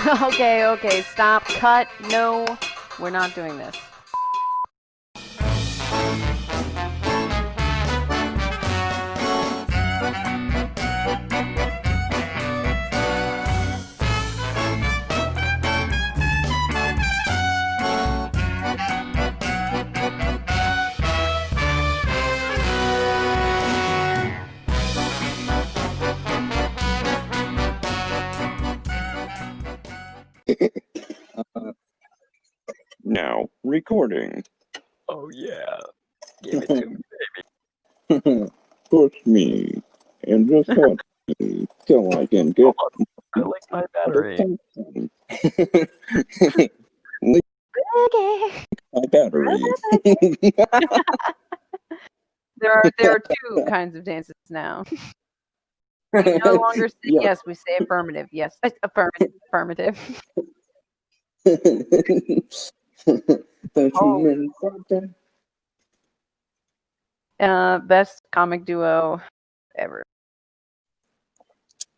okay, okay, stop, cut, no, we're not doing this. Recording. Oh yeah. Give it to me. baby. Push me and just watch me till I can get I like my battery. Okay. my battery. There are there are two kinds of dances now. We no longer say Yeah. yes, we say affirmative. Yes, affirmative. Affirmative. Don't Oh. you mean something? Uh, best comic duo ever.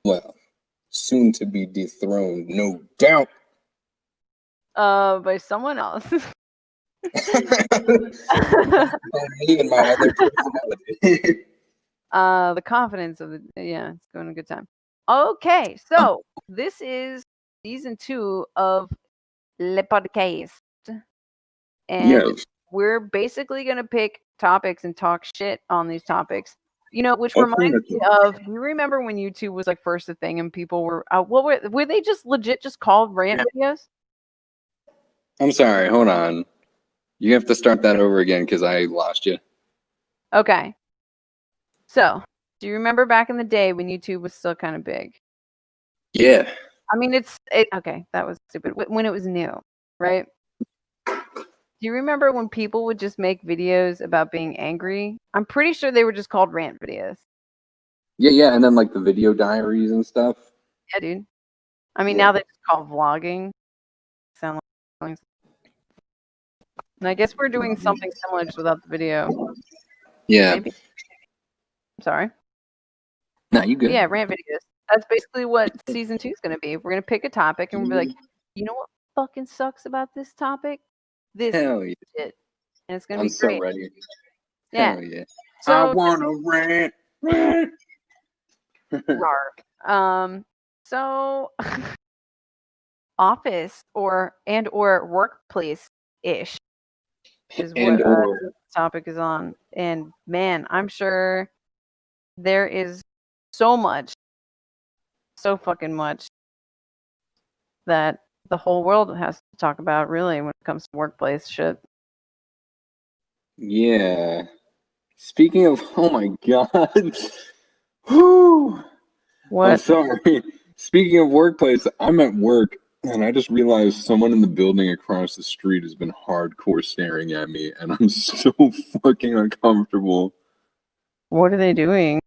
Well, soon to be dethroned, no doubt. Uh, by someone else. me and my other personality. uh, the confidence of the yeah, it's going a good time. Okay, so this is season two of Le Podcast, and yes. we're basically going to pick topics and talk shit on these topics. You know, which reminds me of. You remember when YouTube was like first a thing and people were uh, what were were they just legit just called rant videos? I'm sorry, hold on. You have to start that over again because I lost you. Okay. So, do you remember back in the day when YouTube was still kind of big? Yeah. I mean, it's it, okay. That was stupid. When it was new, right? Do you remember when people would just make videos about being angry? I'm pretty sure they were just called rant videos. Yeah, yeah, and then like the video diaries and stuff. Yeah, dude. I mean, Yeah. now they just call vlogging. Sound like. And I guess we're doing something similar just without the video. Yeah. Maybe. Sorry. Nah, you good. Yeah, rant videos. That's basically what season two is going to be. We're going to pick a topic and we'll be like, mm-hmm. you know what fucking sucks about this topic? This Hell yeah. shit. And it's going to I'm be so great. ready. Yeah. Hell yeah. So, I wanna rant. Rant. Um, so office or and or workplace ish is and what uh, or topic is on. And man, I'm sure there is so much, so fucking much that the whole world has to talk about really when it comes to workplace shit. yeah. Speaking of, oh my god. Whew. I'm sorry. Speaking of workplace, I'm at work and I just realized someone in the building across the street has been hardcore staring at me and I'm so fucking uncomfortable. What are they doing?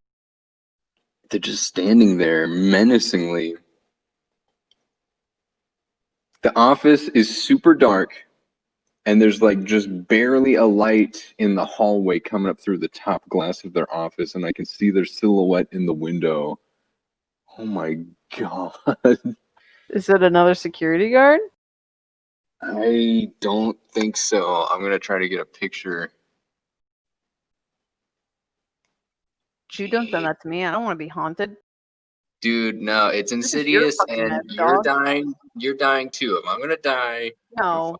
They're just standing there menacingly. The office is super dark and there's like just barely a light in the hallway coming up through the top glass of their office and I can see their silhouette in the window. Oh my god. Is it another security guard? I don't think so. I'm gonna try to get a picture. You don't send that to me. I don't want to be haunted. Dude, no, it's This is your insidious fucking and mess, you're dog. dying. You're dying too. If I'm gonna die, No.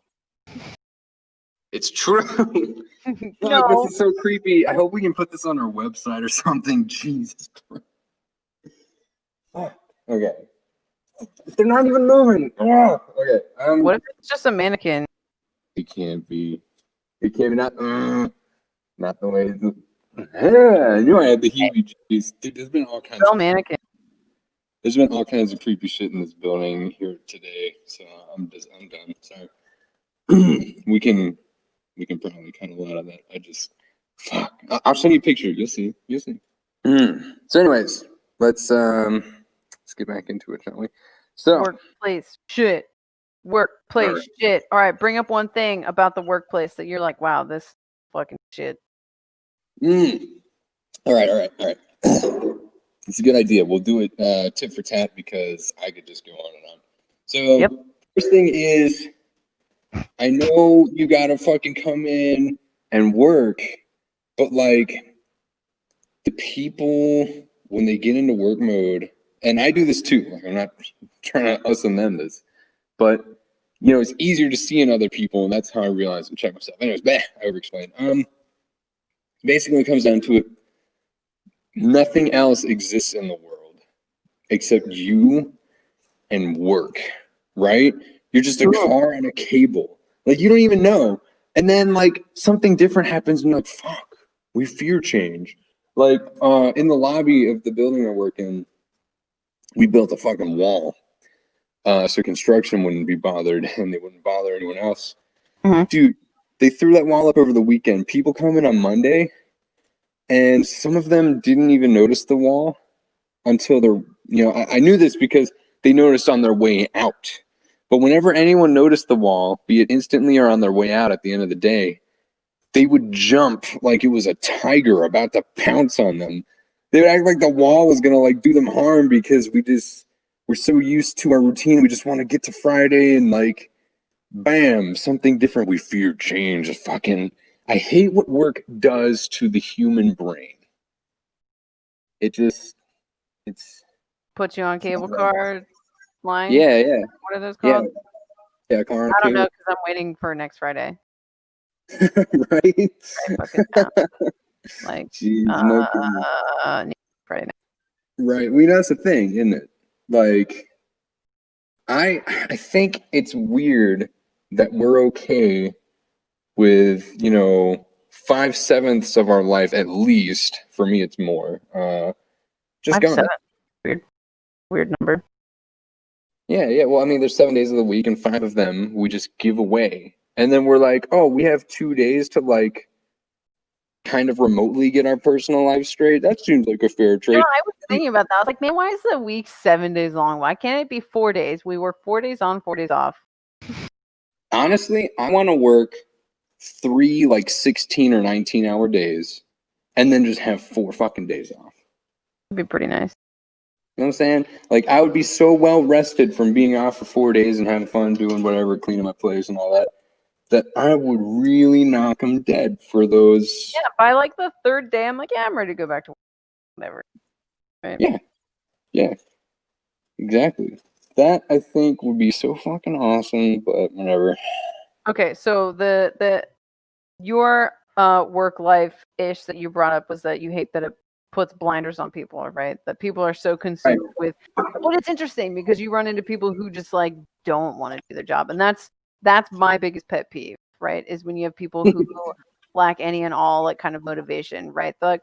it's true. no. Fuck, this is so creepy. I hope we can put this on our website or something. Jesus Christ. Okay. They're not even moving. Oh, okay. Um, What if it's just a mannequin? It can't be. It can't be not. Uh, not the way. The, yeah, I knew I had the heebie-jeebies. Dude, there's been all kinds. Still Of, mannequin. There's been all kinds of creepy shit in this building here today. So I'm just. I'm done. Sorry. we can. We can probably cut a lot of that. I just. Fuck. I- I'll send you a picture. You'll see. You'll see. So, anyways, let's um, let's get back into it, shall we? So, Workplace shit. Workplace Alright. shit. All right, bring up one thing about the workplace that you're like, wow, this fucking shit. Mm. All right, all right, all right. it's a good idea. We'll do it uh, tit for tat because I could just go on and on. So Yep. first thing is, I know you gotta fucking come in and work, but like the people when they get into work mode, and I do this too. Like I'm not trying to us and them this, but you know it's easier to see in other people, and that's how I realize and check myself. Anyways, bah, I overexplained. Um, basically, it comes down to it. Nothing else exists in the world except you and work, right? You're just a car on a cable. Like you don't even know. And then like something different happens and you're like, fuck, we fear change. Like uh in the lobby of the building I work in, we built a fucking wall. Uh so construction wouldn't be bothered and they wouldn't bother anyone else. Mhm. Dude, they threw that wall up over the weekend. People come in on Monday and some of them didn't even notice the wall until they're you know, I, I knew this because they noticed on their way out. But whenever anyone noticed the wall, be it instantly or on their way out at the end of the day, they would jump like it was a tiger about to pounce on them. They would act like the wall was gonna like do them harm because we just we're so used to our routine. We just want to get to Friday and like bam, something different. We fear change. Fucking I hate what work does to the human brain. It just it's Put you on cable right. car line. yeah, yeah. What are those Yeah. called? Yeah, car on I don't know because I'm waiting for next Friday. right? I like, Jeez, uh, next Friday. Right. We know that's the thing, isn't it? Like, I I think it's weird that we're okay with you know five sevenths of our life at least. For me, it's more. Uh, just gone. Weird, weird number. Yeah, yeah. Well, I mean, there's seven days of the week, and five of them we just give away, and then we're like, oh, we have two days to like kind of remotely get our personal life straight. That seems like a fair You trade. know, I was thinking about that. I was like, man, why is the week seven days long? Why can't it be four days? We work four days on, four days off. honestly, I want to work three like 16 or 19 hour days and then just have four fucking days off. It'd be pretty nice. You know what I'm saying? Like, I would be so well rested from being off for four days and having fun doing whatever, cleaning my place and all that, that I would really knock them dead for those. Yeah, by like the third day, I'm like, yeah, I'm ready to go back to work. Whatever. Right? Yeah. Yeah, exactly. That I think would be so fucking awesome, but whatever. Okay, so the the your uh work life ish that you brought up was that you hate that it puts blinders on people, right? That people are so consumed with but it's interesting because you run into people who just like don't want to do their job. And that's that's my biggest pet peeve, right? Is when you have people who lack any and all like kind of motivation, right? They're like,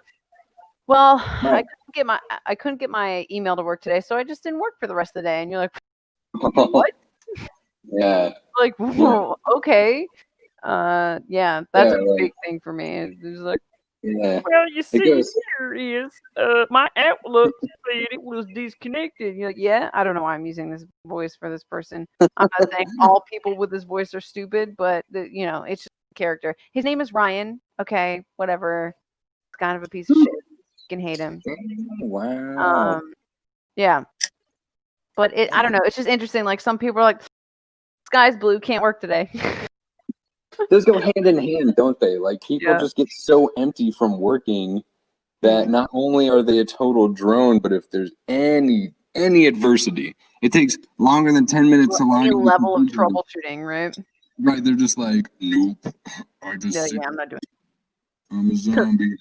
well, I couldn't get my I couldn't get my email to work today, so I just didn't work for the rest of the day. And you're like, What? Yeah. like whoa, okay. Uh yeah that's Yeah, a right. big thing for me it's just like Yeah. well you see goes- here is uh my outlook said it was disconnected. You're like yeah i don't know why i'm using this voice for this person. I'm not saying all people with this voice are stupid but the, you know it's just a character. His name is ryan okay whatever. It's kind of a piece of shit. You can hate him. Wow. um yeah. But it i don't know it's just interesting like some people are like sky's blue can't work today those go hand in hand, don't they? Like people Yeah. just get so empty from working that mm-hmm. not only are they a total drone, but if there's any any adversity, it takes longer than ten minutes to level of troubleshooting, right? Right? They're just like, nope. I just Yeah, yeah, I'm not doing. I'm a zombie.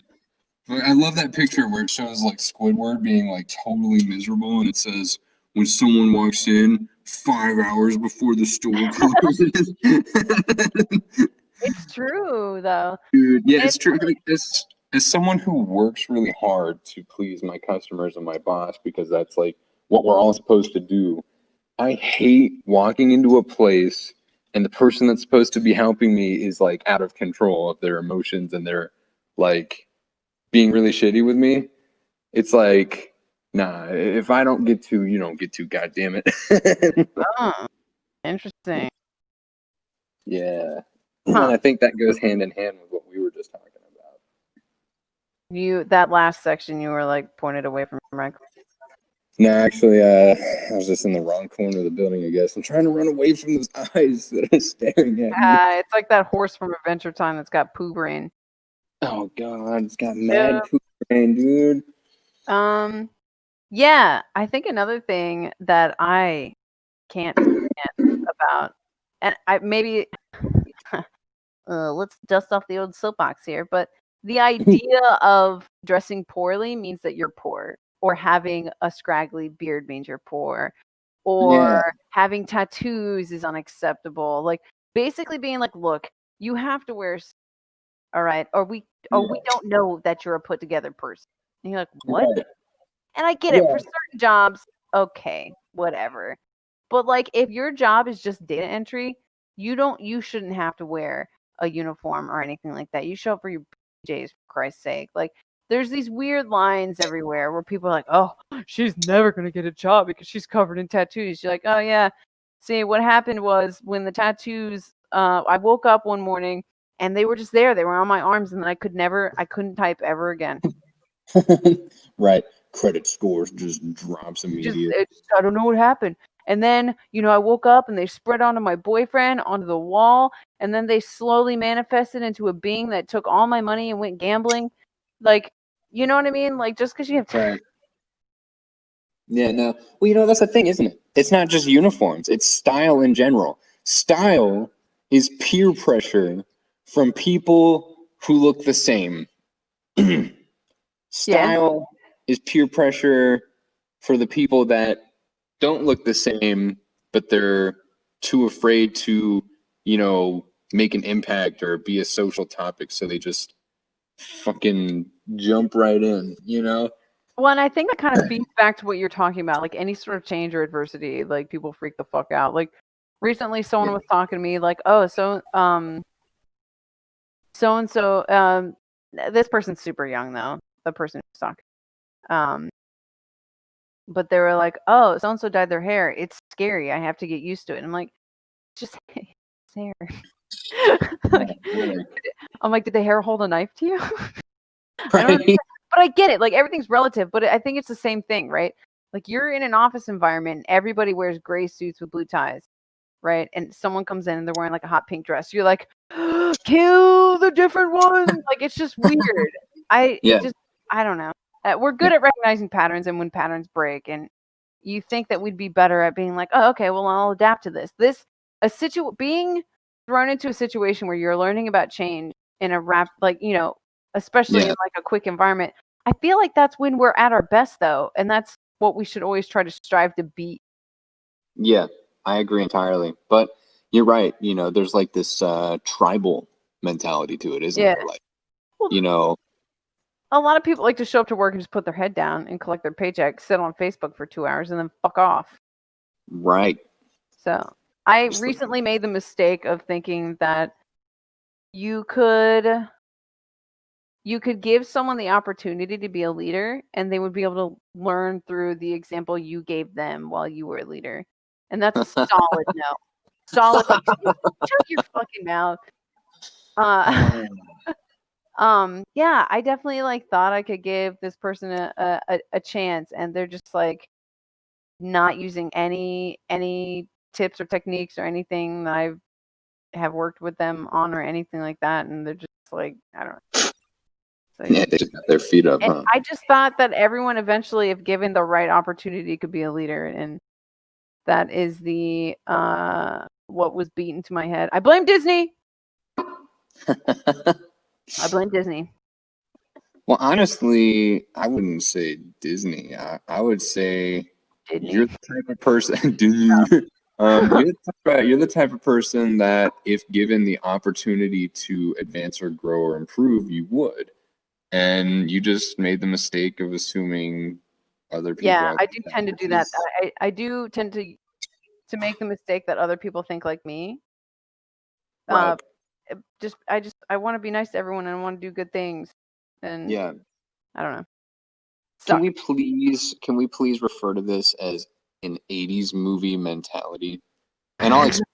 I love that picture where it shows like Squidward being like totally miserable, and it says when someone walks in five hours before the store closes. It's true though. Dude, yeah, it's And- true. Like, as as someone who works really hard to please my customers and my boss, because that's like what we're all supposed to do. I hate walking into a place and the person that's supposed to be helping me is like out of control of their emotions and they're like being really shitty with me. It's like, nah, if I don't get to, you don't get to, god damn it. Oh, interesting. yeah. Huh. And I think that goes hand in hand with what we were just talking about. You that last section you were like pointed away from right? No, actually, uh, I was just in the wrong corner of the building. I guess I'm trying to run away from those eyes that are staring at me. Uh, it's like that horse from Adventure Time that's got poo brain. Oh god, it's got mad Yeah. poop brain, dude. Um, yeah, I think another thing that I can't stand about, and I maybe uh, let's dust off the old soapbox here, but the idea of dressing poorly means that you're poor, or having a scraggly beard means you're poor, or having tattoos is unacceptable. Like basically being like, look, you have to wear, all right, or we, or we don't know that you're a put together person. And you're like, what? And I get it for certain jobs, okay, whatever. But like if your job is just data entry, you don't you shouldn't have to wear a uniform or anything like that. You show up for your PJs for Christ's sake. Like there's these weird lines everywhere where people are like, "Oh, she's never going to get a job because she's covered in tattoos." You're like, "Oh yeah." See, what happened was when the tattoos uh I woke up one morning and they were just there. They were on my arms and I could never I couldn't type ever again. right. Credit scores just drops just immediately. I don't know what happened. And then, you know, I woke up and they spread onto my boyfriend, onto the wall, and then they slowly manifested into a being that took all my money and went gambling. Like, you know what I mean? Like, just because you have Right. Yeah, no. Well, you know, that's the thing, isn't it? It's not just uniforms, it's style in general. Style is peer pressure from people who look the same. style is peer pressure for the people that don't look the same, but they're too afraid to, you know, make an impact or be a social topic. So they just fucking jump right in, you know? Well, and I think that kind of feeds back to what you're talking about. Like any sort of change or adversity, like people freak the fuck out. Like recently, someone Yeah. was talking to me, like, "Oh, so um, so and so um, this person's super young though. The person who's talking, um, but they were like, "Oh, so and so dyed their hair. It's scary. I have to get used to it." And I'm like, "Just hair." like, I'm like, "Did the hair hold a knife to you?" I but I get it. Like everything's relative, but I think it's the same thing, right? Like you're in an office environment everybody wears gray suits with blue ties, right? And someone comes in and they're wearing like a hot pink dress. You're like, kill the different one. like it's just weird. I it Yeah. just I don't know. Uh, we're good at recognizing patterns and when patterns break, and you think that we'd be better at being like, oh, okay, well I'll adapt to this. This a situ being thrown into a situation where you're learning about change in a rap like you know especially Yeah. in like a quick environment i feel like that's when we're at our best though and that's what we should always try to strive to beat Yeah, I agree entirely. But you're right. You know, there's like this uh, tribal mentality to it, isn't Yeah. there? Like, you know, a lot of people like to show up to work and just put their head down and collect their paycheck sit on facebook for two hours and then fuck off. Right. so i Just recently made the mistake of thinking that you could you could give someone the opportunity to be a leader and they would be able to learn through the example you gave them while you were a leader. And that's a solid no. Solid like, shut your fucking mouth. Uh um yeah i definitely like thought i could give this person a, a a- chance and they're just like not using any any tips or techniques or anything that i have worked with them on or anything like that and they're just like i don't know. So, Yeah, they just got their feet up, huh? i just thought that everyone eventually if given the right opportunity could be a leader and that is the uh what was beaten to my head. I blame disney i blame disney well, honestly, I wouldn't say Disney. I, I would say Disney. you're the type of person. Disney. um, you're, the type of, you're the type of person that, if given the opportunity to advance or grow or improve, you would. And you just made the mistake of assuming other people. yeah i do tend to do that. I, I do tend to to make the mistake that other people think like me uh Right. it just i just i want to be nice to everyone and i want to do good things and Yeah. i don't know Can we please can we please refer to this as an 80s movie mentality? And I'll explain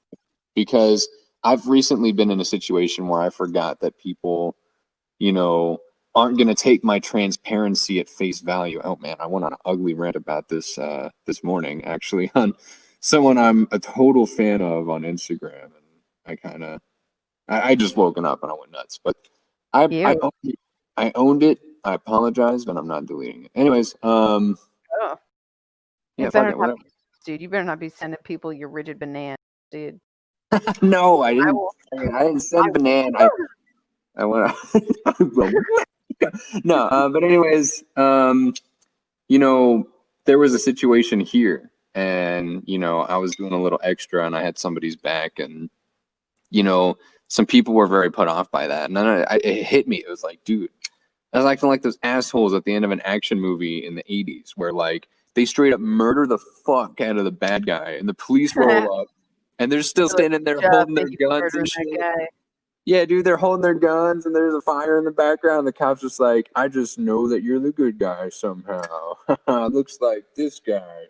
because I've recently been in a situation where I forgot that people, you know, aren't going to take my transparency at face value. Oh man, I went on an ugly rant about this uh, this morning actually on someone I'm a total fan of on Instagram, and I kind of I, I just woken up and I went nuts. But I I owned, it. I owned it. I apologize, but I'm not deleting it. Anyways, um, Oh. You yeah, better not be, dude. You better not be sending people your rigid banana, dude. no, I I didn't. will. I didn't send banana. I, I want to. no, uh, but anyways, um, you know, there was a situation here, and you know, I was doing a little extra, and I had somebody's back, and you know, some people were very put off by that, and then I, I, it hit me. It was like, dude, I was acting like those assholes at the end of an action movie in the '80s, where like they straight up murder the fuck out of the bad guy, and the police roll up, and they're still standing there holding their thank you for guns and shit. Yeah, dude, they're holding their guns and there's a fire in the background. The cop's just like, I just know that you're the good guy somehow. Looks like this guy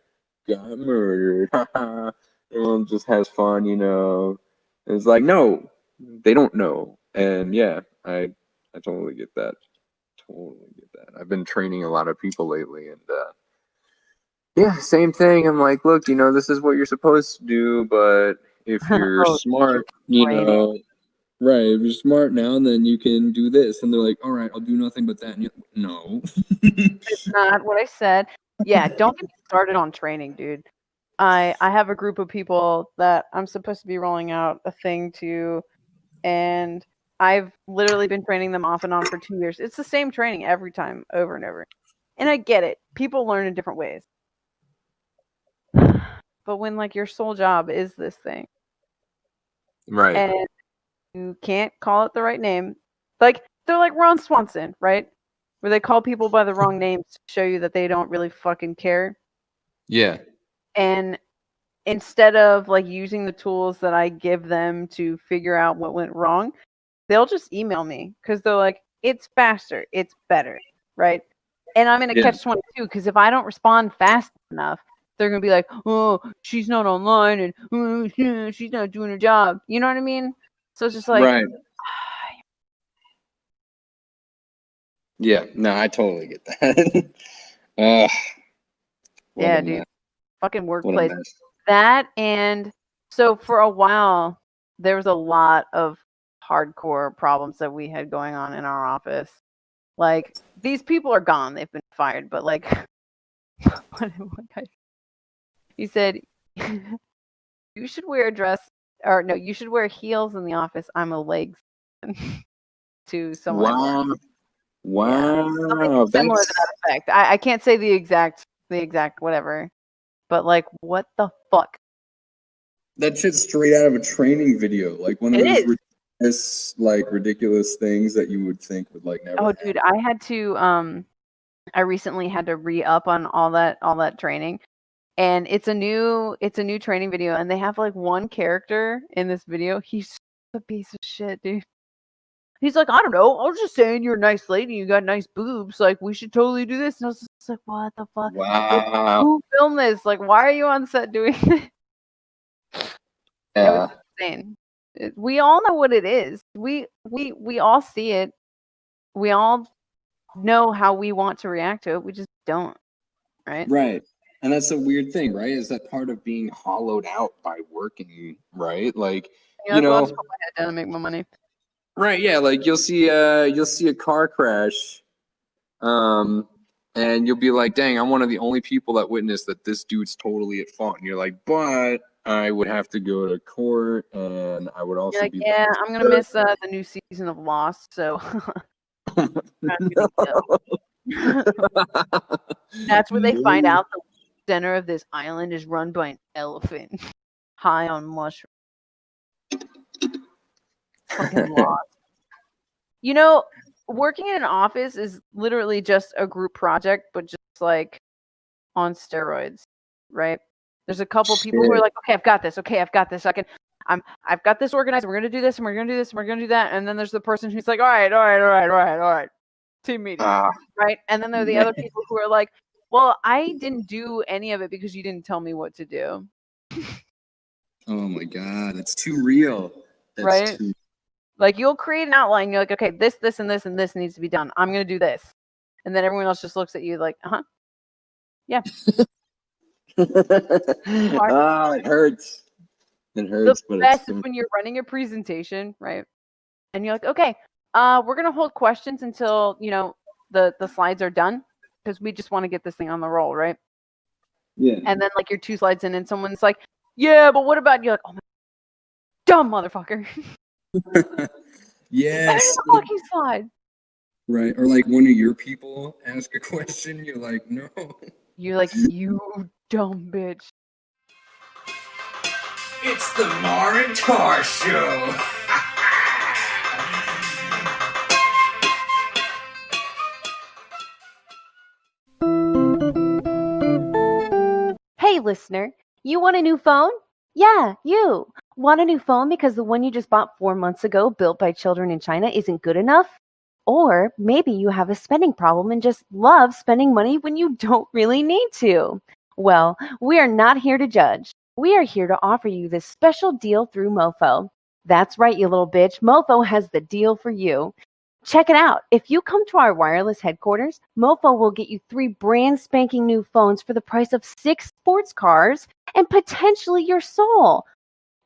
got murdered. Everyone just has fun, you know. And it's like, no, they don't know. And yeah, I I totally get that. Totally get that. I've been training a lot of people lately and uh yeah, same thing. I'm like, look, you know, this is what you're supposed to do, but if you're Oh, smart, you know, right, if you're smart now, and then you can do this. And they're like, all right, I'll do nothing but that. And you no. It's not what I said. Yeah, don't get me started on training, dude. I I have a group of people that I'm supposed to be rolling out a thing to, and I've literally been training them off and on for two years. It's the same training every time, over and over. And I get it. People learn in different ways. But when like your sole job is this thing, right. and you can't call it the right name. Like they're like Ron Swanson, right? Where they call people by the wrong names to show you that they don't really fucking care. yeah. And instead of like using the tools that I give them to figure out what went wrong, they'll just email me because they're like, it's faster, it's better, right? And I'm in a Yeah. catch 22 because if I don't respond fast enough, they're gonna be like, oh, she's not online and "Oh, she's not doing her job. You know what I mean? So it's just like, right. Yeah, no, I totally get that. uh, Yeah, dude. fucking workplace. That and so for a while there was a lot of hardcore problems that we had going on in our office. Like these people are gone; they've been fired. But like, what, what guy? He said, "You should wear a dress, or no, you should wear heels in the office." I'm a legs to someone. Wow. Something Wow. similar to that effect. I, I can't say the exact the exact whatever, but like, what the fuck? that shit's straight out of a training video. Like one of It those ridiculous, like ridiculous things that you would think would like never. Oh, happen. dude, I had to. Um, I recently had to re up on all that all that training, and it's a new it's a new training video, and they have like one character in this video. He's a piece of shit, dude. He's like, I don't know. I was just saying you're a nice lady. You got nice boobs. Like, we should totally do this. And I was just like, what the fuck? Wow. Who filmed this? Like, why are you on set doing this? Yeah. insane. We all know what it is. We we we all see it. We all know how we want to react to it. We just don't. Right? Right. And that's a weird thing, right? Is that part of being hollowed out by working, right? Like, Yeah, you that's why I'll know- just put my head down and make my money. Right, yeah, like you'll see uh you'll see a car crash um and you'll be like, "Dang, I'm one of the only people that witnessed that this dude's totally at fault." And you're like, "But I would have to go to court and I would also like, be yeah, I'm gonna miss uh, the new season of Lost, so that's where they find out the center of this island is run by an elephant high on mushrooms. Fucking Lost. You know, working in an office is literally just a group project, but just like on steroids, right? There's a couple people who are like, okay, I've got this. Okay, I've got this. I can, I'm, I've got this organized. We're gonna do this, and we're gonna do this, and we're gonna do that. And then there's the person who's like, all right, all right, all right, all right, all right, team meeting, Ah, right? And then there are the other people who are like, well, I didn't do any of it because you didn't tell me what to do. oh my god, that's too real. That's Right? too Like you'll create an outline. You're like, okay, this, this, and this, and this needs to be done. I'm gonna do this, and then everyone else just looks at you like, uh huh. ah, it hurts. It hurts, the best when you're running a presentation, right? And you're like, okay, uh, we're gonna hold questions until you know the the slides are done because we just want to get this thing on the roll, right? yeah. And then like you're two slides in, and someone's like, yeah, but what about? You're like, oh my, dumb motherfucker, yes. the fucking slide. Right. Or like one of your people ask a question, you're like, no. You're like, you dumb bitch. It's the Mar and Tar Show. Hey, listener, you want a new phone? Yeah, you. Want a new phone because the one you just bought four months ago, built by children in China, isn't good enough? Or maybe you have a spending problem and just love spending money when you don't really need to. Well, we are not here to judge. We are here to offer you this special deal through MoFo. That's right, you little bitch. MoFo has the deal for you. Check it out. If you come to our wireless headquarters, MoFo will get you three brand spanking new phones for the price of six sports cars and potentially your soul.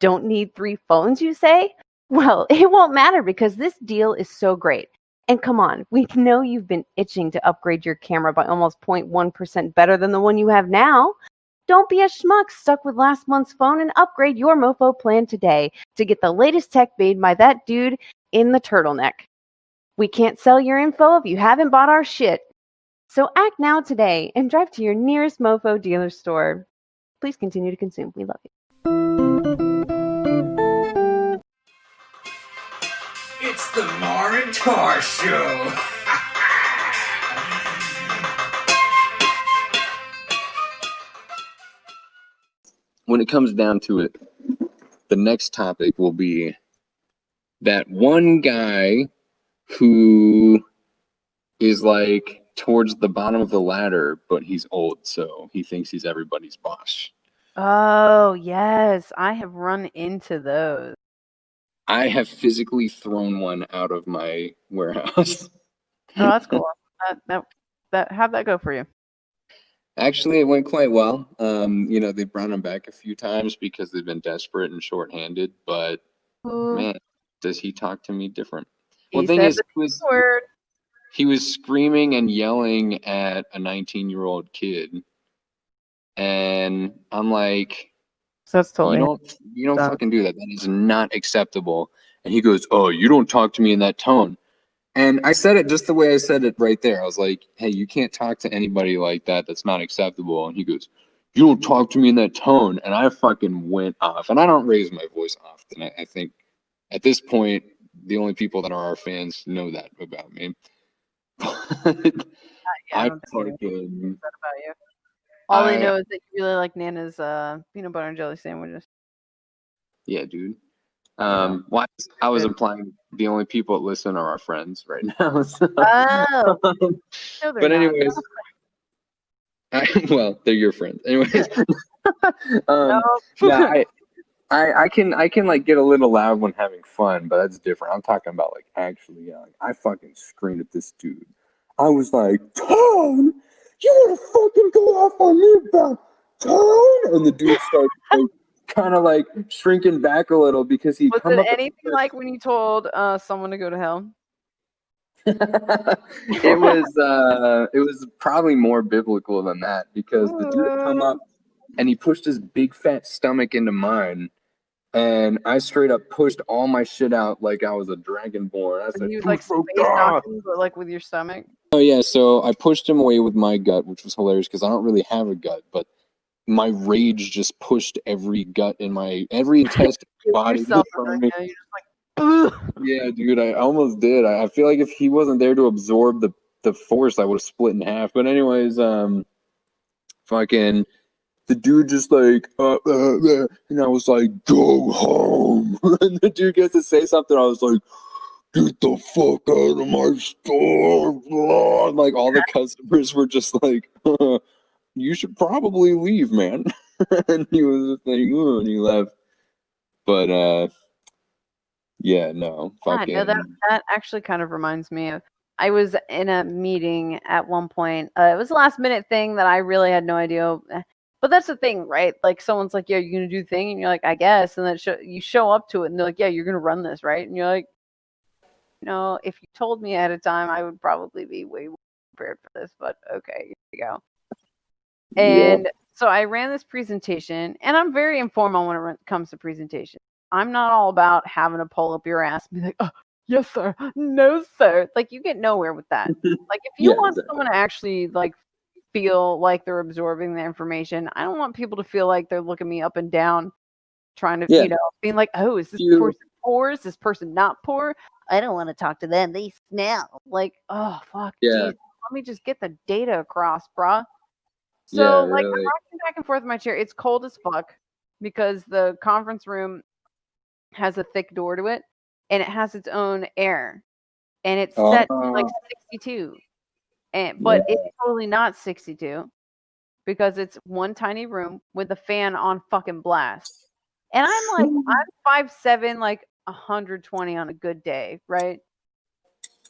Don't need three phones, you say? Well, it won't matter because this deal is so great. And come on, we know you've been itching to upgrade your camera by almost 0.1% better than the one you have now. Don't be a schmuck stuck with last month's phone and upgrade your MoFo plan today to get the latest tech made by that dude in the turtleneck. We can't sell your info if you haven't bought our shit. So act now today and drive to your nearest MoFo dealer store. Please continue to consume. We love you. It's the Mar and Tar Show. When it comes down to it, the next topic will be that one guy who is like towards the bottom of the ladder, but he's old, so he thinks he's everybody's boss. Oh yes, I have run into those. I have physically thrown one out of my warehouse. Oh, that's cool. that, that, that, how'd that go for you? Actually, it went quite well. Um, you know, they brought him back a few times because they've been desperate and shorthanded, but Ooh, man, does he talk to me different? he Well, the thing is, he was, word. he was screaming and yelling at a 19 year old kid. And I'm like, So that's you totally. don't, you don't fucking do that. That is not acceptable. And he goes, oh, you don't talk to me in that tone. And I said it just the way I said it right there. I was like, hey, you can't talk to anybody like that. That's not acceptable. And he goes, you don't talk to me in that tone. And I fucking went off. And I don't raise my voice often. I, I think at this point, the only people that are our fans know that about me. But Yeah, I I don't think fucking All they I- know is that you really like Nana's uh, peanut butter and jelly sandwiches. yeah, dude. Um, well, I was implying the only people that listen are our friends right now. so- Oh, no, but anyways, I, well, they're your friends. Anyways, um, yeah, I, I, I can, I can like get a little loud when having fun, but that's different. I'm talking about like actually yelling. I fucking screamed at this dude. I was like, Tone, you want to fucking go off on me about Tone? And the dude started like, kind of like shrinking back a little because he Was come it anything like when you told uh, someone to go to hell? it was uh it was probably more biblical than that because the dude come up and he pushed his big fat stomach into mine and I straight up pushed all my shit out like I was a dragonborn. I And said, he was like space knocking, but like with your stomach. Oh yeah, so I pushed him away with my gut, which was hilarious because I don't really have a gut, but my rage just pushed every gut in my every intestine body to the Yourself, front of and me. then, you know, you're just like, Yeah, dude, I almost did. I, I feel like if he wasn't there to absorb the the force, I would have split in half. But anyways, um, fucking, the dude just like, uh, uh, uh, and I was like, go home. and the dude gets to say something. I was like, get the fuck out of my store. blah. And, like all the customers were just like, you should probably leave, man. and he was just like, "Ugh," and he left. But uh Yeah, no. Yeah, Fucking, no, that that actually kind of reminds me of. I was in a meeting at one point. Uh, it was a last minute thing that I really had no idea. eh, But that's the thing, right? Like someone's like, "Yeah, you're gonna do the thing," and you're like, "I guess," and then show, you show up to it, and they're like, "Yeah, you're gonna run this, right?" And you're like, "No, if you told me ahead of time, I would probably be way more prepared for this." But okay, here we go. Yeah. And so I ran this presentation, and I'm very informal when it comes to presentation. I'm not all about having to pull up your ass and be like, oh, yes, sir. No, sir. Like, you get nowhere with that. Like, if you Yeah, want exactly. someone to actually, like, feel like they're absorbing the information, I don't want people to feel like they're looking me up and down, trying to, Yeah. you know, being like, oh, is this You- person poor? Is this person not poor? I don't want to talk to them. They smell. Like, oh, fuck. Yeah. geez, Let me just get the data across, bruh. So, Yeah, like, really. I'm rocking back and forth in my chair. It's cold as fuck because the conference room has a thick door to it and it has its own air and it's set to like Oh. 62 and but it's totally not 62 because it's one tiny room with a fan on fucking blast and i'm like i'm five seven like 120 on a good day right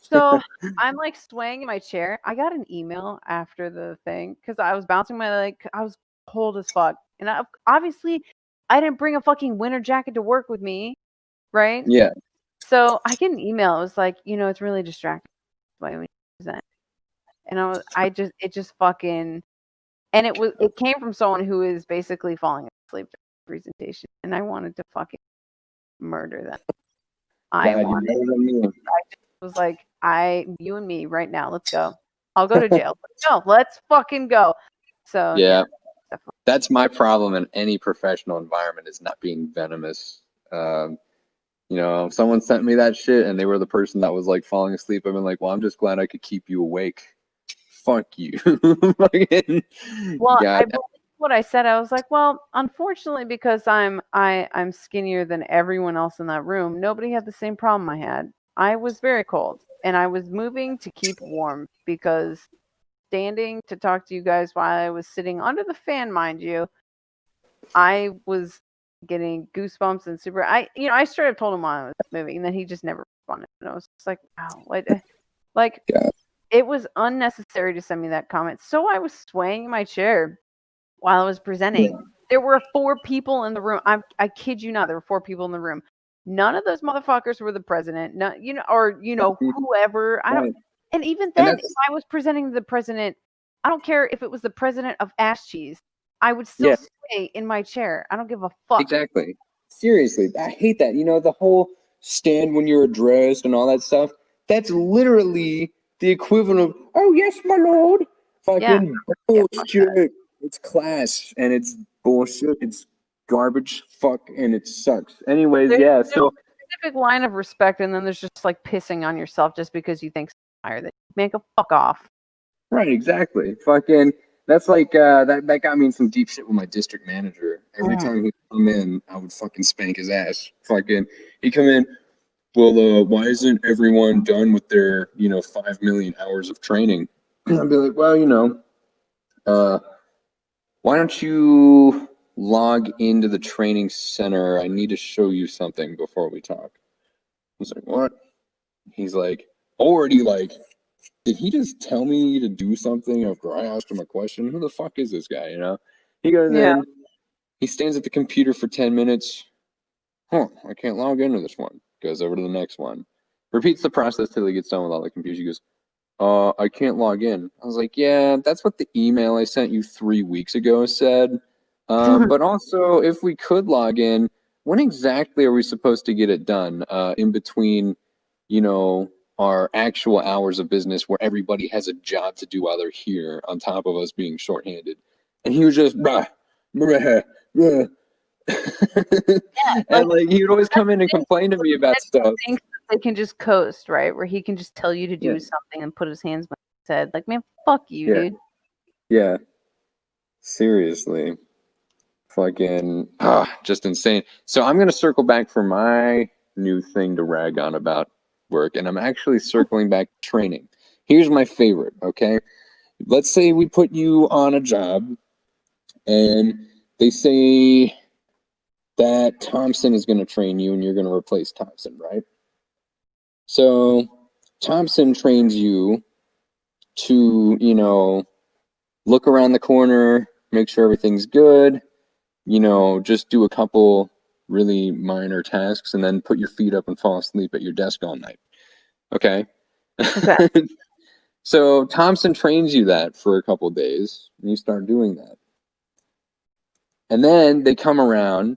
so i'm like swaying in my chair i got an email after the thing because i was bouncing my like i was cold as fuck and I, obviously i didn't bring a fucking winter jacket to work with me right Yeah. so I get an email. It was like, you know, it's really distracting. Why we present. And I was, I just, it just fucking, and it was, it came from someone who is basically falling asleep during the presentation, and I wanted to fucking murder them. I God, wanted, better than me. it was like, I, you and me right now. Let's go. I'll go to jail. no, let's fucking go. So Yeah. definitely. That's my problem in any professional environment is not being venomous. Um, you know, someone sent me that shit and they were the person that was like falling asleep, I've been like, well, I'm just glad I could keep you awake. Fuck you. Well, I believe what I said. I was like, well, unfortunately, because I'm I I'm skinnier than everyone else in that room. Nobody had the same problem I had. I was very cold, and I was moving to keep warm because standing to talk to you guys while I was sitting under the fan, mind you, I was getting goosebumps and super. I you know I straight up told him while I was moving, and then he just never responded. And I was just like, wow, what? Eh, like Yeah. it was unnecessary to send me that comment. So I was swaying in my chair while I was presenting. There were four people in the room. I I kid you not, there were four people in the room. None of those motherfuckers were the president. No, you know, or you know, Mhm. whoever. I don't. And even then, if I was presenting to the president, I don't care if it was the president of ass cheese. I would still Yeah. stay in my chair. I don't give a fuck. Exactly. Seriously, I hate that. You know, the whole stand when you're addressed and all that stuff. That's literally the equivalent of, oh, yes, my lord. Fucking bullshit. It's class and it's bullshit. It's garbage. Fuck and it sucks. Anyways, There's yeah. no- So, Specific line of respect, and then there's just like pissing on yourself just because you think higher than you. Make a fuck off. right, exactly. Fucking, that's like, uh, that, that got me in some deep shit with my district manager. Every Mm. time he'd come in, I would fucking spank his ass. Fucking, he'd come in, well, uh, why isn't everyone done with their, you know, five million hours of training? I'd be like, well, you know, uh, why don't you log into the training center? I need to show you something before we talk. I was like, what? He's like, already like, did he just tell me to do something after I asked him a question? Who the fuck is this guy? You know? He goes Yeah. in, he stands at the computer for 10 minutes. Huh, I can't log into this one. Goes over to the next one. Repeats the process till he gets done with all the computers. He goes, uh, I can't log in. I was like, yeah, that's what the email I sent you three weeks ago said. Um, but also, if we could log in, when exactly are we supposed to get it done? Uh, in between, you know, our actual hours of business where everybody has a job to do while they're here, on top of us being shorthanded. And he was just, bruh, bruh, bruh. and like he would always come in and complain to me about stuff. They can just coast, right? Where he can just tell you to do Yeah. something and put his hands behind his head. Like, man, fuck you, Yeah. dude. Yeah. Seriously. Fucking ah, just insane. So I'm gonna circle back for my new thing to rag on about work, and I'm actually circling back training. Here's my favorite, okay? Let's say we put you on a job and they say that Thompson is going to train you and you're going to replace Thompson, right? So Thompson trains you to, you know, look around the corner, make sure everything's good, you know, just do a couple really minor tasks and then put your feet up and fall asleep at your desk all night. Okay? Okay. so Thompson trains you that for a couple days and you start doing that. And then they come around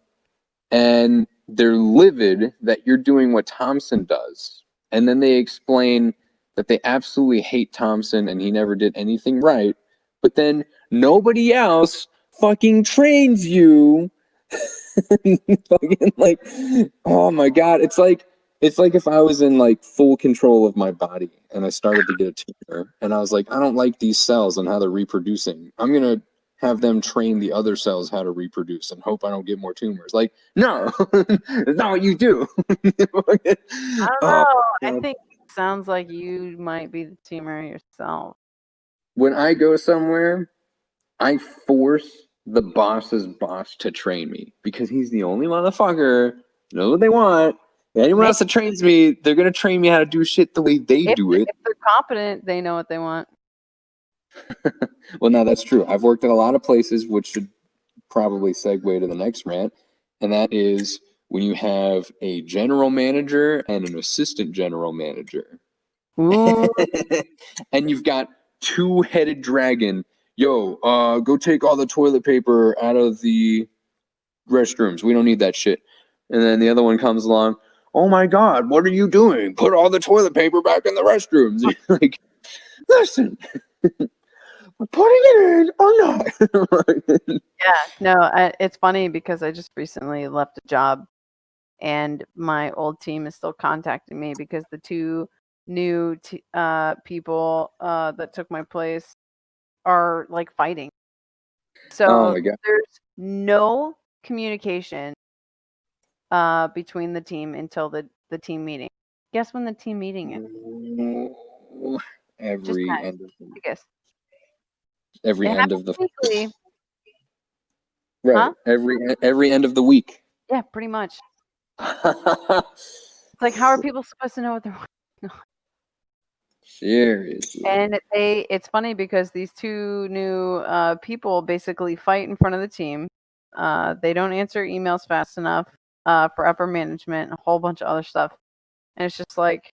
and they're livid that you're doing what Thompson does. And then they explain that they absolutely hate Thompson and he never did anything right. But then nobody else fucking trains you. fucking like, oh my god, it's like it's like if I was in like full control of my body and I started to get a tumor and I was like, I don't like these cells and how they're reproducing. I'm gonna have them train the other cells how to reproduce and hope I don't get more tumors. Like, no, that's not what you do. I don't Oh, know. I think it sounds like you might be the tumor yourself. when I go somewhere, I force the boss's boss to train me because he's the only motherfucker knows what they want. Anyone else that trains me, they're gonna train me how to do shit the way they If, do it. if they're competent, they know what they want. Well, now that's true. I've worked at a lot of places, which should probably segue to the next rant, and that is when you have a general manager and an assistant general manager. And you've got two-headed dragon. Yo, uh, go take all the toilet paper out of the restrooms. We don't need that shit. And then the other one comes along. Oh my God, what are you doing? Put all the toilet paper back in the restrooms. Like, listen, putting it in or not. yeah. No, I, it's funny because I just recently left a job, and my old team is still contacting me because the two new t- uh, people uh, that took my place are like fighting. So oh there's no communication uh, between the team until the, the team meeting. Guess when the team meeting is? Every end of the, I guess. Every It end of the Weekly. right Huh? every every end of the week. Yeah, pretty much. It's like, how are people supposed to know what they're Seriously. And they, it's funny because these two new uh, people basically fight in front of the team. Uh, they don't answer emails fast enough uh, for upper management, and a whole bunch of other stuff. And it's just like,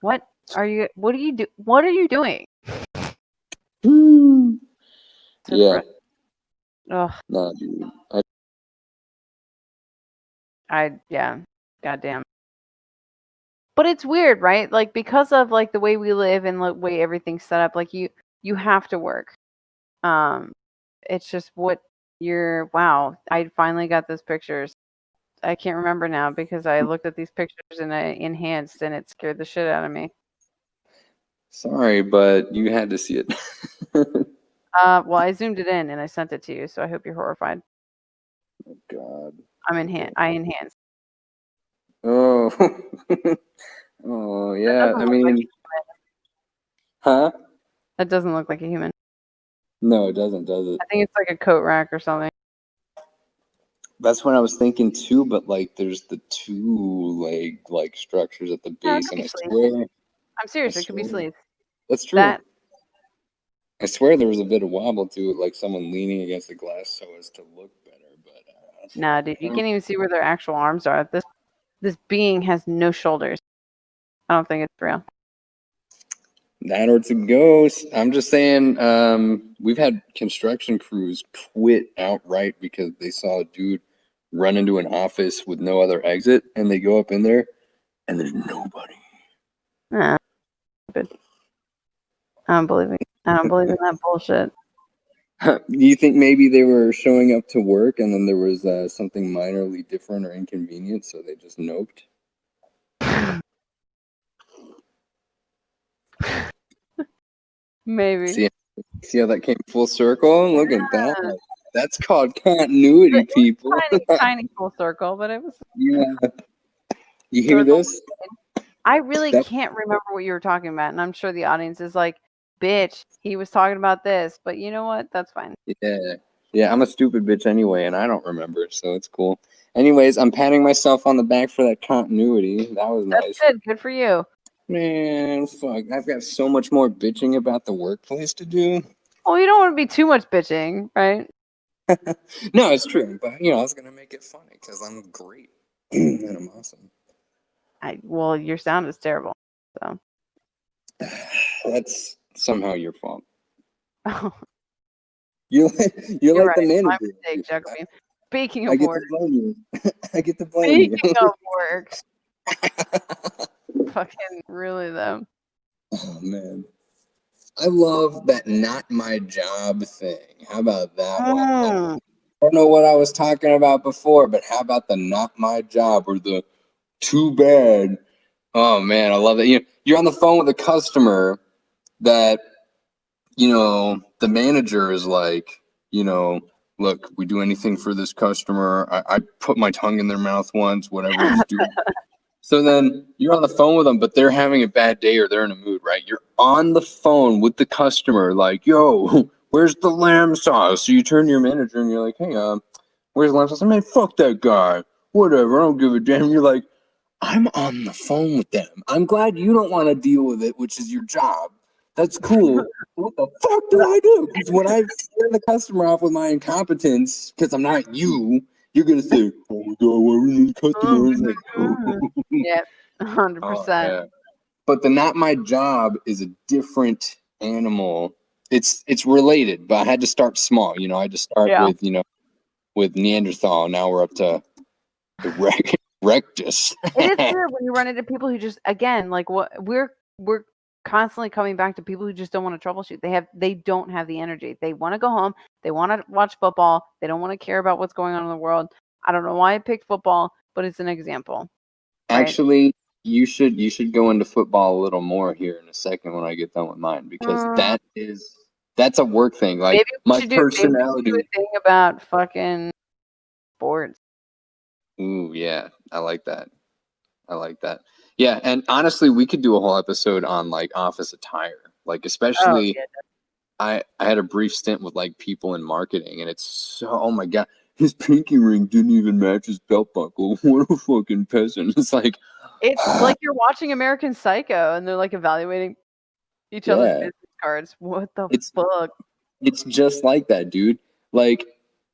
what are you? What are you do? What are you doing? Woo. Yeah. Nah, dude. I, I yeah, goddamn. But it's weird, right? Like because of like the way we live and the way everything's set up, like you you have to work. Um, it's just what you're. Wow, I finally got those pictures. I can't remember now because I looked at these pictures and I enhanced and it scared the shit out of me. Sorry, but you had to see it. Uh, well, I zoomed it in and I sent it to you, so I hope you're horrified. Oh, God. I'm enhan I enhanced. Oh. oh yeah. I look like mean, huh? That doesn't look like a human. No, it doesn't, does it? I think it's like a coat rack or something. That's what I was thinking too. But like, there's the two leg like structures at the base, could and I swear. I'm serious. It could be sleeves. That's true. That I swear there was a bit of wobble to it, like someone leaning against the glass so as to look better. But uh, Nah, dude, you can't even see where their actual arms are. This this being has no shoulders. I don't think it's real. That or it's a ghost. I'm just saying, um, we've had construction crews quit outright because they saw a dude run into an office with no other exit, and they go up in there, and there's nobody. Nah, stupid. I don't believe it. I don't believe in that bullshit. Do you think maybe they were showing up to work, and then there was uh, something minorly different or inconvenient, so they just noped? Maybe. See, see how that came full circle? Look at that. That's called continuity, people. tiny, tiny full circle, but it was. Yeah. You hear this? I really That- can't remember what you were talking about, and I'm sure the audience is like, "Bitch, he was talking about this," but you know what? That's fine. Yeah. Yeah, I'm a stupid bitch anyway, and I don't remember, so it's cool. Anyways, I'm patting myself on the back for that continuity. That was That's nice. good. Good for you. Man, fuck. I've got so much more bitching about the workplace to do. Well, you don't want to be too much bitching, right? No, it's true, but you know, I was gonna make it funny because I'm great and I'm awesome. I well, your sound is terrible. So That's somehow your fault. oh, You're like, you're, you're like right. the My manager. mistake, Jacobine. Speaking I of get work, to blame you. I get to blame speaking you. of work, fucking really though. oh man. I love that not my job thing. How about that one? Mm. I don't know what I was talking about before, but how about the not my job or the too bad? Oh man, I love that. You you're on the phone with a customer that you know the manager is like, you know, look, we do anything for this customer. I, I put my tongue in their mouth once, whatever. So then you're on the phone with them, but they're having a bad day or they're in a mood, right? You're on the phone with the customer, like, yo, where's the lamb sauce? So you turn to your manager and you're like, hey, um, where's the lamb sauce? I mean, fuck that guy. Whatever, I don't give a damn. You're like, I'm on the phone with them. I'm glad you don't want to deal with it, which is your job. That's cool. what the fuck do I do? Because when I scare the customer off with my incompetence, because I'm not you, you're gonna say, "Oh my god, why are we the oh customer?" It's like, oh. Yep, hundred Oh, percent. yeah. But the not my job is a different animal. It's it's related, but I had to start small. You know, I had to start Yeah. with you know with Neanderthal. Now we're up to erect, rectus. It is weird when you run into people who just again like what we're we're constantly coming back to people who just don't want to troubleshoot. They have they don't have the energy. They want to go home. They want to watch football. They don't want to care about what's going on in the world. I don't know why I picked football, but it's an example. Right. Actually, you should you should go into football a little more here in a second when I get done with mine because Mm. that is that's a work thing. Like maybe my should do, maybe we personality. a thing about fucking sports. Ooh, yeah, I like that. I like that. Yeah, and honestly, we could do a whole episode on like office attire. Like Oh, especially yeah, I I had a brief stint with like people in marketing and it's so oh my god, his pinky ring didn't even match his belt buckle. What a fucking peasant. It's like It's like you're watching American Psycho and they're like evaluating each other's business cards. What the It's- fuck? it's just like that, dude. Like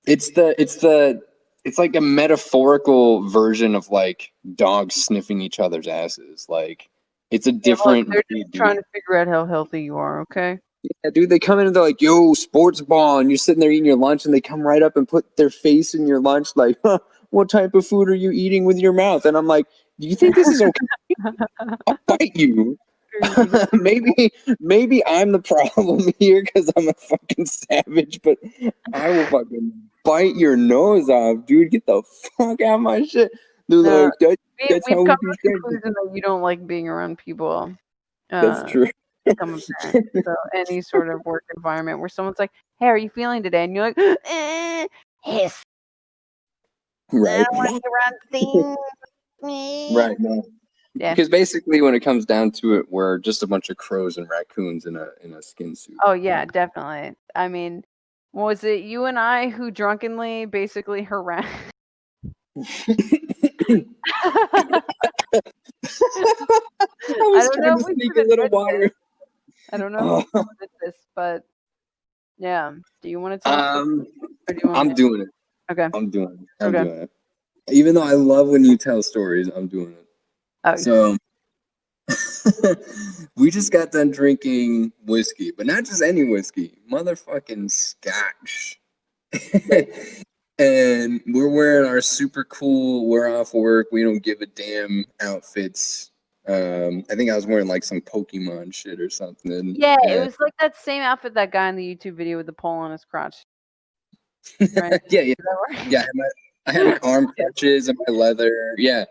it's the it's the it's like a metaphorical version of like dogs sniffing each other's asses. Like it's a Yeah, different they're just trying to figure out how healthy you are, okay? Yeah, dude, they come in and they're like, "Yo, sports ball," and you're sitting there eating your lunch, and they come right up and put their face in your lunch, like, huh, "What type of food are you eating with your mouth?" And I'm like, "Do you think this is okay? I'll bite you." maybe, maybe I'm the problem here because I'm a fucking savage, but I will fucking bite your nose off, dude. Get the fuck out of my shit. They're No, like, that, we, That's we've how we come to the conclusion that you don't like being around people. Uh, that's true. so any sort of work environment where someone's like, "Hey, are you feeling today?" and you're like, eh, "Yes, I Right. don't want to be. Right. No. Yeah. Because basically, when it comes down to it, we're just a bunch of crows and raccoons in a in a skin suit. Oh yeah, definitely. I mean, was it you and I who drunkenly basically harassed? I was don't trying know to if sneak a little admit water. I don't know if Oh, we this, but yeah. Do you want to tell? um, do I'm me? doing it. Okay. I'm doing it. I'm Okay. doing it. Even though I love when you tell stories, I'm doing it. Oh, So we just got done drinking whiskey, but not just any whiskey, motherfucking scotch. and we're wearing our super cool, we're off work, we don't give a damn outfits. Um, I think I was wearing like some Pokemon shit or something. yeah, it was like that same outfit that guy in the YouTube video with the pole on his crotch. Right. yeah, yeah, Is that right? yeah. I had my, I had my arm crutches and my leather. Yeah.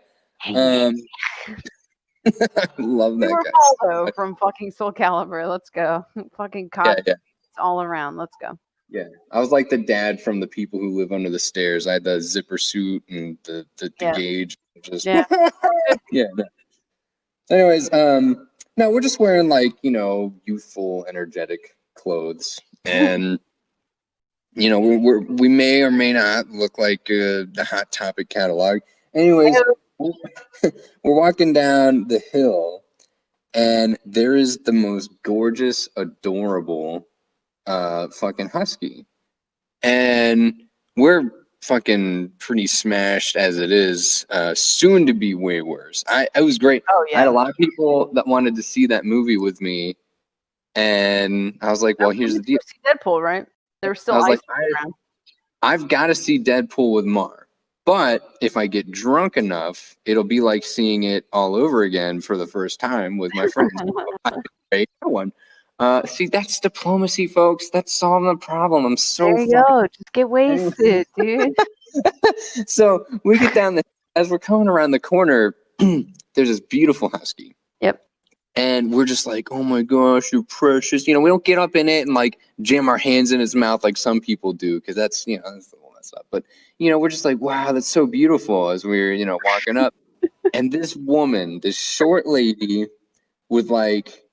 Um, love that guy. Voldo from fucking Soul Calibur. Let's go. Fucking Yeah, cops yeah. all around. Let's go. Yeah, I was like the dad from the people who live under the stairs. I had the zipper suit and the the, the Yeah. gauge. Just Yeah. yeah. Anyways, um, no, we're just wearing like you know youthful, energetic clothes, and you know, we're, we're we may or may not look like uh, the Hot Topic catalog. Anyways, we're walking down the hill, and there is the most gorgeous, adorable, uh, fucking husky, and we're fucking pretty smashed as it is. Uh, soon to be way worse. I, I was great. Oh yeah. I had a lot of people that wanted to see that movie with me, and I was like, "Well, here's the deal. Deadpool, right? There was still I was like, I, I've got to see Deadpool with Mar, but if I get drunk enough, it'll be like seeing it all over again for the first time with my friends. One. Uh, see, that's diplomacy, folks. That's solving the problem. I'm so there you go. Just get wasted, dude. so we get down the as we're coming around the corner there's this beautiful husky. And we're just like oh my gosh you're precious. You know we don't get up in it and like jam our hands in his mouth like some people do because that's you know that's the one that's up. But you know we're just like wow that's so beautiful as we're you know walking up. And this woman this short lady with like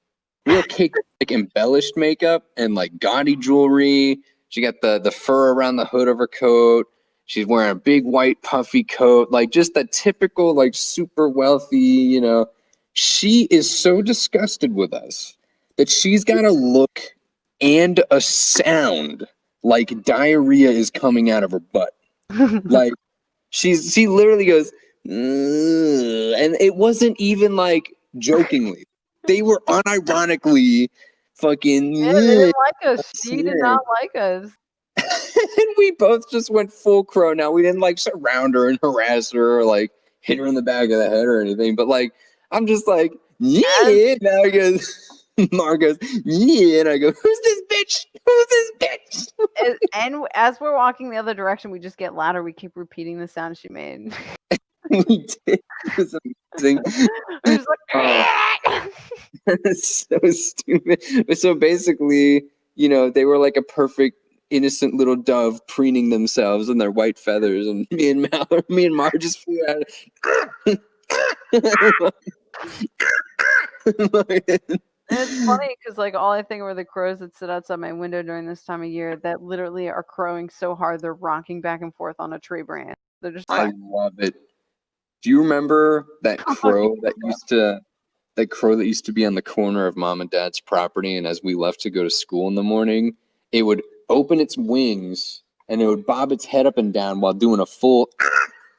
real cake like embellished makeup and like gaudy jewelry. She got the the fur around the hood of her coat. She's wearing a big white puffy coat, like just the typical, like super wealthy, you know. She is so disgusted with us that she's got a look and a sound like diarrhea is coming out of her butt. Like she's she literally goes, "Ugh," and it wasn't even like jokingly. They were unironically fucking. Yeah, they didn't like us. She did not like us. and we both just went full crow. Now we didn't like surround her and harass her or like hit her in the back of the head or anything. But like I'm just like, yeah. Now he goes, Mark goes, yeah. And I go, who's this bitch? Who's this bitch? As- and as we're walking the other direction, we just get louder. We keep repeating the sound she made. we did. It was amazing. We're just like, Oh. So stupid. So basically, you know, they were like a perfect innocent little dove preening themselves in their white feathers, and me and Mal, me and Mar just flew out. It's funny because like all I think are the crows that sit outside my window during this time of year that literally are crowing so hard they're rocking back and forth on a tree branch. They're just I love it. Do you remember that crow that used to that crow that used to be on the corner of mom and dad's property and as we left to go to school in the morning, it would open its wings and it would bob its head up and down while doing a full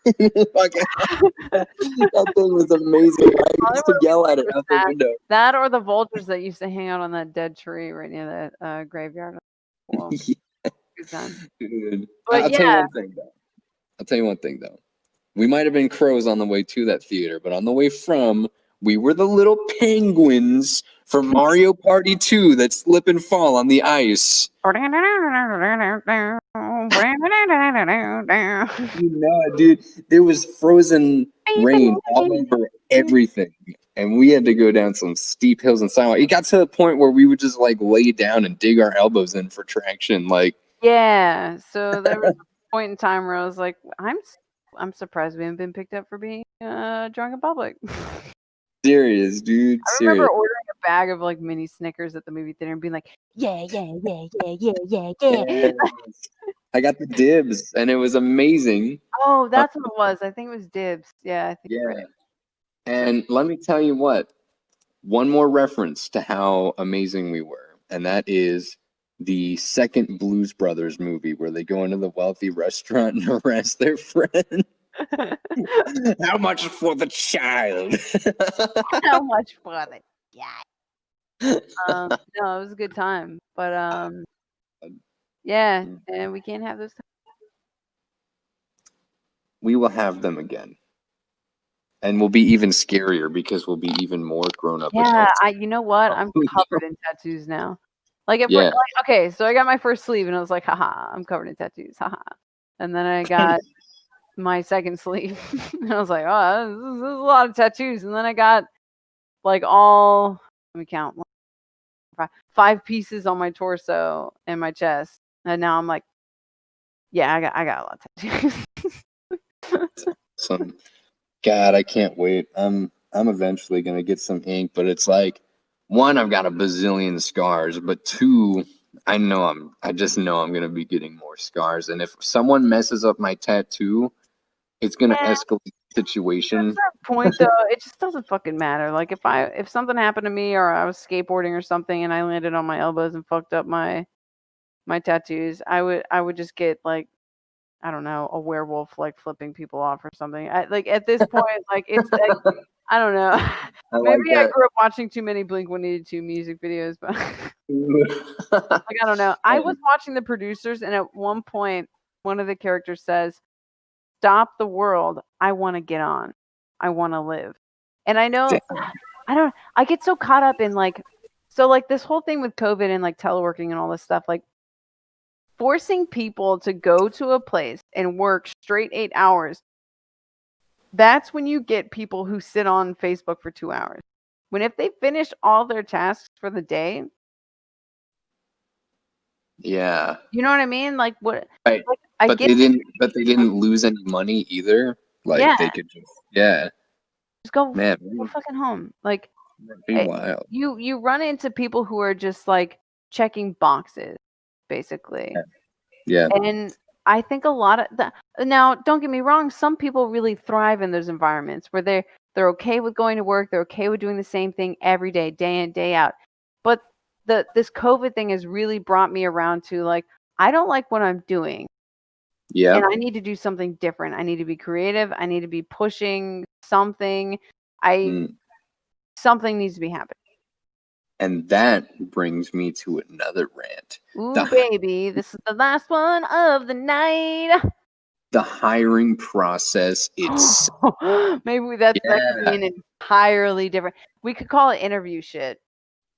that thing was amazing. I used to yell at it out the window. that or the vultures that used to hang out on that dead tree right near the uh, graveyard. Well, time. Dude. But I'll tell you one thing though. I'll tell you one thing though. We might have been crows on the way to that theater, but on the way from, we were the little penguins from Mario Party 2 that slip and fall on the ice. You know dude. There was frozen rain all over everything. And we had to go down some steep hills and sidewalk. It got to the point where we would just like lay down and dig our elbows in for traction. Like, Yeah. So there was a point in time where I was like, I'm I'm surprised we haven't been picked up for being uh, drunk in public. serious, dude. I Serious. remember ordering a bag of like mini Snickers at the movie theater and being like, yeah, yeah, yeah, yeah, yeah, yeah, yeah. I got the dibs and it was amazing. "Oh, uh that's what it was." I think it was dibs. Yeah, I think. Yeah. right. And let me tell you what, one more reference to how amazing we were, and that is the second Blues Brothers movie where they go into the wealthy restaurant and arrest their friend. how much for the child? How much for the Yeah. Um, no, it was a good time, but um, yeah, Mm. and we can't have those. we will have them again. And we'll be even scarier because we'll be even more grown up. Yeah. I. You know what? I'm covered in tattoos now. Like if Yeah. we're like, okay, so I got my first sleeve and I was like, haha, I'm covered in tattoos, haha. And then I got my second sleeve and I was like, oh, this is, this is a lot of tattoos. And then I got like all, let me count, five pieces on my torso and my chest. And now I'm like, yeah, I got, I got a lot of tattoos. some god i can't wait i'm i'm eventually gonna get some ink but it's like one i've got a bazillion scars but two I know I'm. I just know I'm gonna be getting more scars, and if someone messes up my tattoo, it's gonna Yeah. escalate the At situation. that point though, it just doesn't fucking matter. Like if I if something happened to me or I was skateboarding or something and I landed on my elbows and fucked up my my tattoos, I would I would just get like I don't know, a werewolf like flipping people off or something. I, like at this point, like it's like, I don't know. I like Maybe I grew up watching too many Blink 182 music videos, but like I don't know. I was watching the producers, and at one point, one of the characters says, "Stop the world! I want to get on. I want to live." And I know, I don't. I get so caught up in like, so like this whole thing with COVID and like teleworking and all this stuff, like forcing people to go to a place and work straight eight hours. That's when you get people who sit on Facebook for two hours. When if they finish all their tasks for the day, yeah, You know what I mean? Like what? Right. Like, I but they didn't. But they didn't lose any money either. Like they could just. Yeah, just go, man, go fucking home. Like be eh, wild. you you run into people who are just like checking boxes, basically. Yeah, And I think a lot of the now, don't get me wrong, some people really thrive in those environments where they're they're okay with going to work, they're okay with doing the same thing every day, day in, day out. But the this COVID thing has really brought me around to like I don't like what I'm doing. yeah, and I need to do something different. I need to be creative. I need to be pushing something. I Mm. something needs to be happening. and that brings me to another rant. Ooh, The- baby, this is the last one of the night. The hiring process. It's Maybe that's that that could be an entirely different. We could call it interview shit.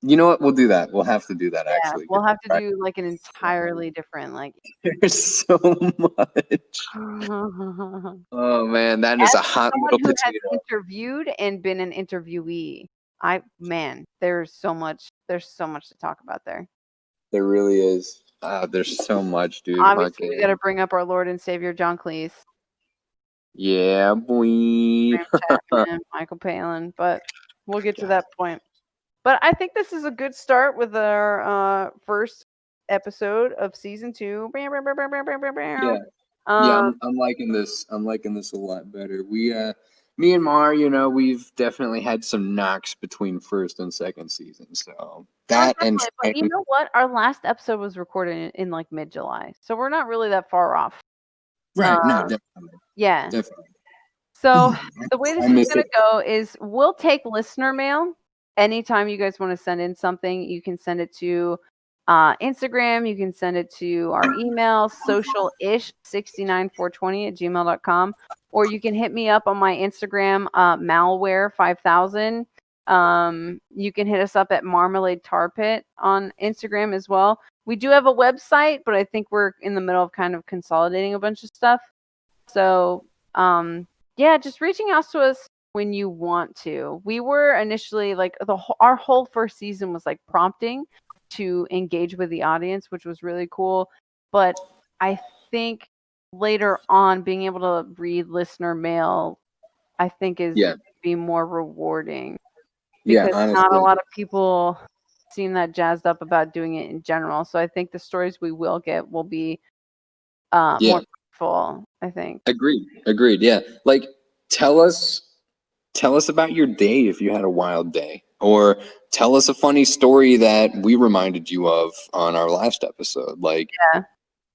You know what? We'll do that. We'll have to do that. Yeah, Actually, we'll have to Right. do like an entirely different like. There's so much. Oh man, that is As a hot little potato. interviewed and been an interviewee. I man, there's so much. There's so much to talk about there. There really is. Ah, there's so much, dude. Obviously, we got to bring up our Lord and Savior John Cleese, Yeah, boy. Michael Palin, but we'll get to that point. But I think this is a good start with our uh, first episode of season two. Yeah, Yeah. yeah, Um, I'm, I'm liking this. I'm liking this a lot better. We, uh, me and Mar, you know, we've definitely had some knocks between first and second season. So that and but you know what? Our last episode was recorded in, in like mid July, so we're not really that far off. right, no, uh, definitely, Yeah. definitely. So the way this is going to go is we'll take listener mail anytime you guys want to send in something. You can send it to uh, Instagram. You can send it to our email, social ish 69420 at gmail.com. Or you can hit me up on my Instagram, uh, malware 5000. Um, you can hit us up at Marmalade Tar Pit on Instagram as well. We do have a website, but I think we're in the middle of kind of consolidating a bunch of stuff. So, um, yeah, just reaching out to us when you want to. We were initially like the whole, our whole first season was like prompting to engage with the audience, which was really cool. But I think later on, being able to read listener mail, I think is Yeah. be more rewarding Yeah, because honestly. not a lot of people seem that jazzed up about doing it in general. So I think the stories we will get will be uh, Yeah. more full. I think. Agreed. Agreed. Yeah. Like tell us tell us about your day if you had a wild day or tell us a funny story that we reminded you of on our last episode. Like Yeah.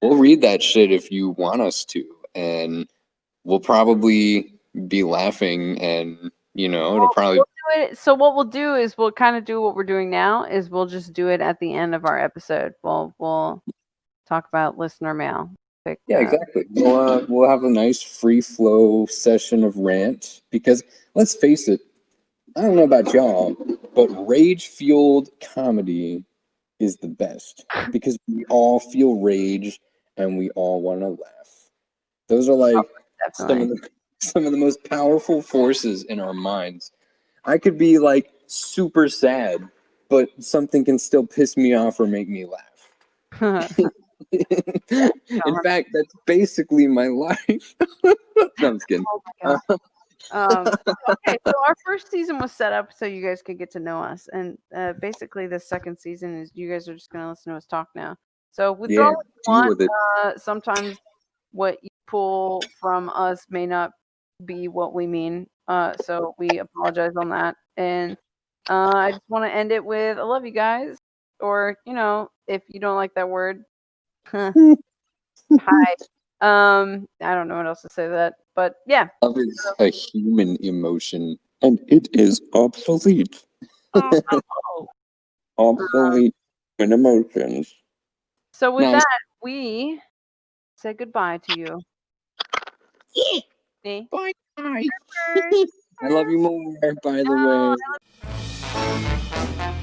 we'll read that shit if you want us to and we'll probably be laughing and you know, it'll probably do it. So what we'll do is we'll kind of do what we're doing now is we'll just do it at the end of our episode. We'll we'll talk about listener mail. Yeah, uh, exactly. We'll uh, we'll have a nice free flow session of rant because let's face it, I don't know about y'all, but rage fueled comedy is the best because we all feel rage and we all want to laugh. Those are like some of the some of the most powerful forces in our minds. I could be like super sad, but something can still piss me off or make me laugh. in fact, that's basically my life. no, I'm kidding. Oh. Um, okay, so our first season was set up so you guys could get to know us, and uh, basically the second season is you guys are just gonna listen to us talk now. So withdraw Yeah, what you want. Uh, sometimes what you pull from us may not be what we mean. Uh, so we apologize on that. And uh, I just want to end it with I love you guys. Or, you know, if you don't like that word, hi. Um, I don't know what else to say to that. But yeah. Love is a human emotion, and it is obsolete. Oh, Obsolete in emotions. So with Nice. that, we say goodbye to you. Me. Bye. I love you more, by the way.